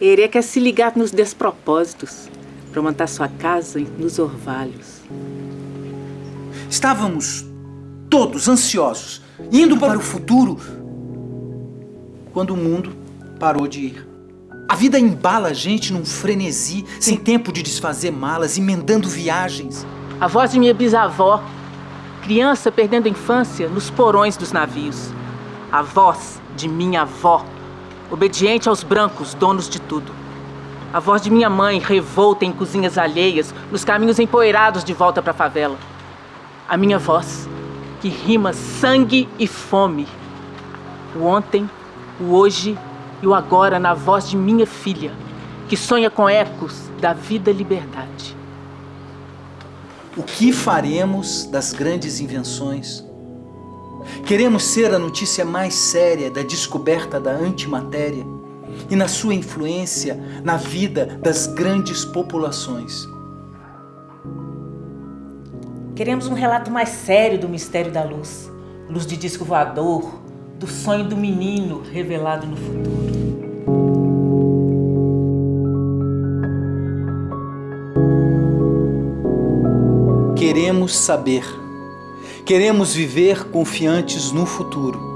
Ele quer se ligar nos despropósitos para montar sua casa nos orvalhos. Estávamos todos ansiosos, indo para o futuro, quando o mundo parou de ir. A vida embala a gente num frenesi, sem tempo de desfazer malas, emendando viagens. A voz de minha bisavó, criança perdendo a infância nos porões dos navios. A voz de minha avó, obediente aos brancos, donos de tudo. A voz de minha mãe, revolta em cozinhas alheias, nos caminhos empoeirados de volta para a favela. A minha voz, que rima sangue e fome. O ontem, o hoje e o agora na voz de minha filha, que sonha com ecos da vida e liberdade. O que faremos das grandes invenções? Queremos ser a notícia mais séria da descoberta da antimatéria e na sua influência na vida das grandes populações. Queremos um relato mais sério do mistério da luz, luz de disco voador, do sonho do menino revelado no futuro. Queremos saber. Queremos viver confiantes no futuro.